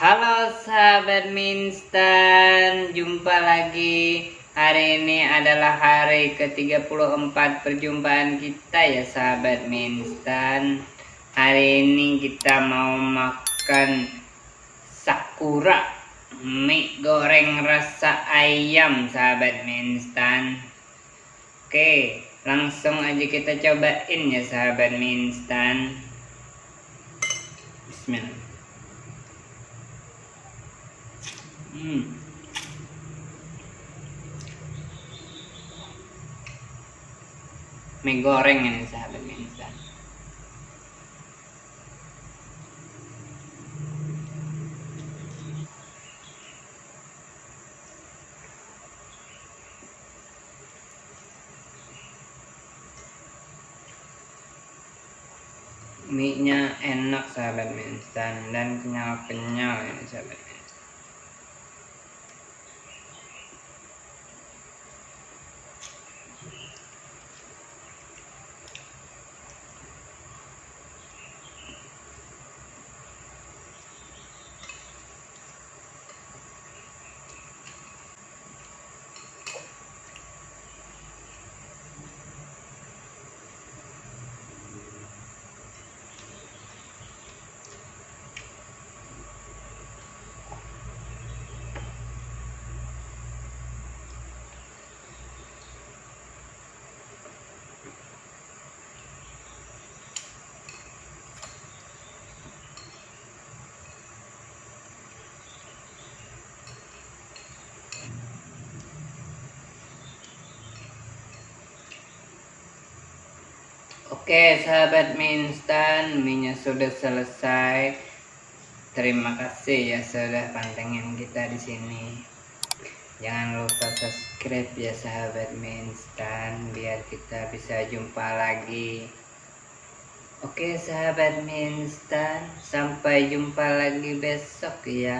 Halo sahabat Minstan, jumpa lagi. Hari ini adalah hari ke-34 perjumpaan kita ya sahabat Minstan. Hari ini kita mau makan sakura mie goreng rasa ayam sahabat Minstan. Oke, langsung aja kita cobain ya sahabat Minstan. Bismillah. Hmm. Mie goreng ini sahabat mie instan. Mie nya enak sahabat mie instan dan kenyal-kenyal ini sahabat Oke sahabat mie instan, mie sudah selesai. Terima kasih ya sudah pantengin kita di sini. Jangan lupa subscribe ya sahabat mie instan biar kita bisa jumpa lagi. Oke sahabat mie instan, sampai jumpa lagi besok ya.